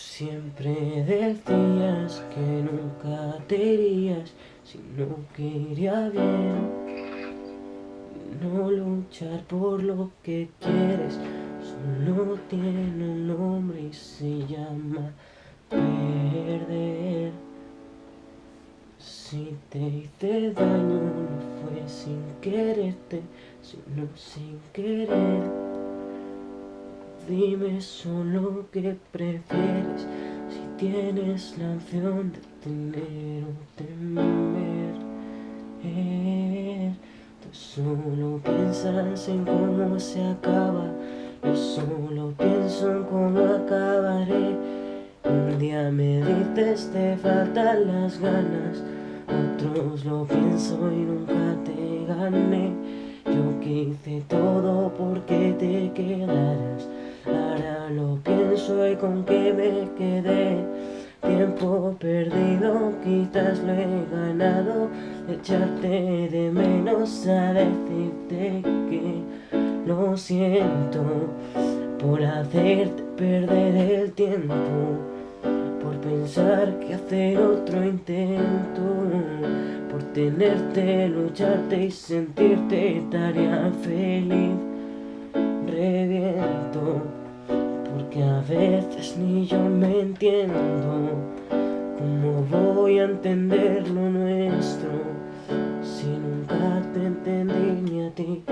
Siempre decías que nunca te irías si no quería bien. No luchar por lo que quieres Solo tiene un nombre y se llama perder. Si te hice daño no fue sin quererte Sino sin querer Dime solo qué prefieres. Si tienes la opción de tener o temer Tú solo piensas en cómo se acaba. Yo solo pienso en cómo acabaré. Un día me dices te faltan las ganas Otros lo pienso y nunca te gané. Yo que hice todo porque te quedaras Ahora lo pienso y con qué me quedé. Tiempo perdido, quizás lo he ganado. Echarte de menos a decirte que Lo siento por hacerte perder el tiempo Por pensar que hacer otro intento Por tenerte, lucharte y sentirte tarea feliz porque a veces ni yo me entiendo ¿Cómo voy a entender lo nuestro? Si nunca te entendí ni a ti